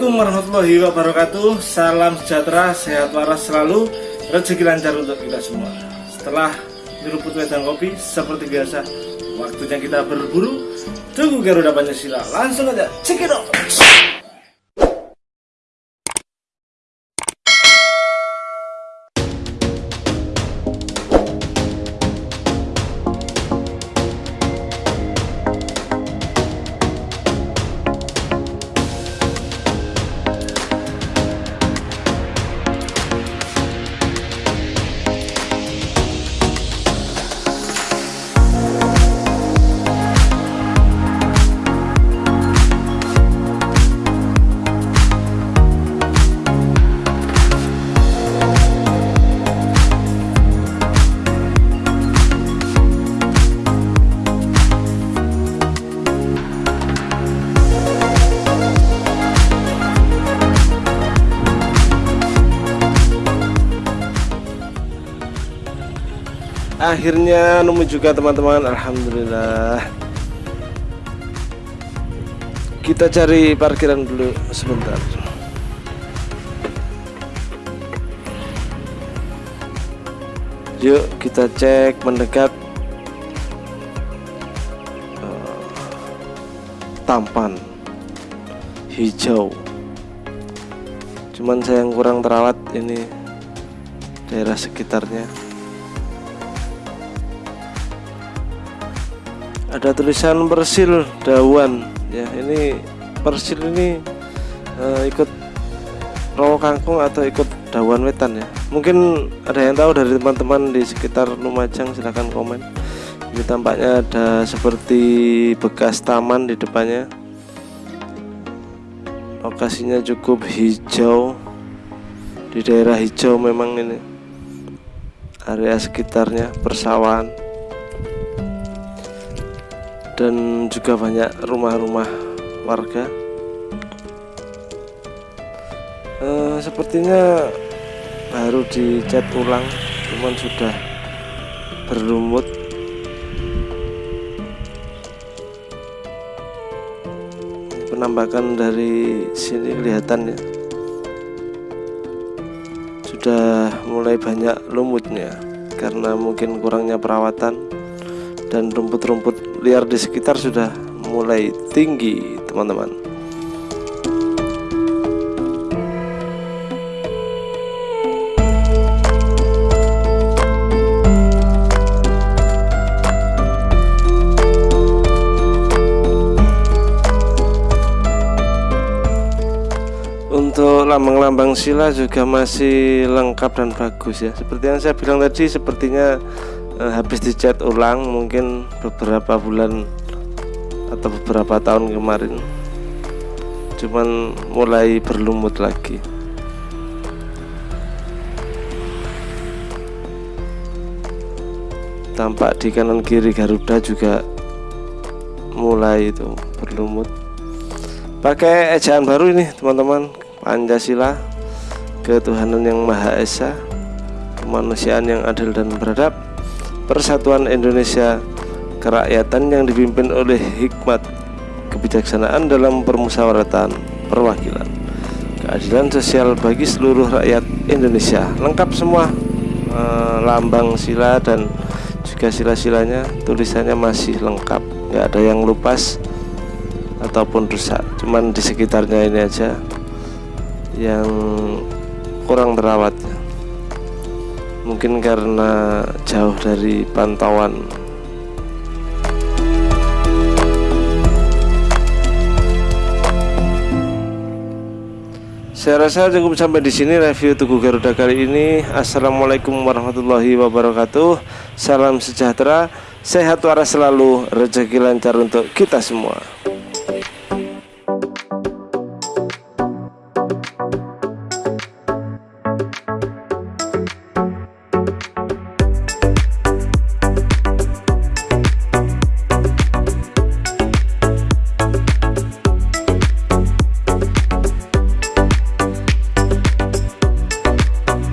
Assalamualaikum warahmatullahi wabarakatuh. Salam sejahtera, sehat waras selalu. Rezeki lancar untuk kita semua. Setelah nyeruput wedang kopi Seperti biasa Waktunya kita berburu. Tunggu Garuda Pancasila. Langsung aja cekidot akhirnya nemu juga teman-teman. Alhamdulillah. Kita cari parkiran dulu sebentar. Yuk kita cek mendekat uh, tampan hijau. Cuman saya yang kurang terawat ini daerah sekitarnya ada tulisan persil dawan. Ya ini persil ini uh, ikut rawa kangkung atau ikut dawan wetan ya? Mungkin ada yang tahu dari teman-teman di sekitar Lumajang silahkan komen. Ini tampaknya ada seperti bekas taman di depannya. Lokasinya cukup hijau. Di daerah hijau memang ini area sekitarnya persawahan dan juga banyak rumah-rumah warga. Uh, sepertinya baru dicat ulang cuman sudah berlumut penampakan dari sini kelihatan ya. Sudah mulai banyak lumutnya karena mungkin kurangnya perawatan dan rumput-rumput liar di sekitar sudah mulai tinggi teman-teman. Untuk lambang-lambang sila juga masih lengkap dan bagus ya. Seperti yang saya bilang tadi sepertinya eh, habis dicat ulang mungkin beberapa bulan atau beberapa tahun kemarin. Cuman mulai berlumut lagi. Tampak di kanan kiri Garuda juga mulai itu berlumut. Pakai ejaan baru ini teman-teman. Pancasila ketuhanan yang Maha Esa kemanusiaan yang adil dan beradab Persatuan Indonesia Kerakyatan yang dipimpin oleh hikmat kebijaksanaan dalam permusyawaratan perwakilan. Keadilan sosial bagi seluruh rakyat Indonesia. Lengkap semua eh, lambang sila dan juga sila-silanya tulisannya masih lengkap. Nggak ada yang lupas ataupun rusak. Cuman di sekitarnya ini aja yang kurang terawat mungkin karena jauh dari pantauan Saya rasa cukup sampai di sini review Tugu Garuda kali ini. Assalamualaikum warahmatullahi wabarakatuh. Salam sejahtera, sehat waras selalu, rezeki lancar untuk kita semua.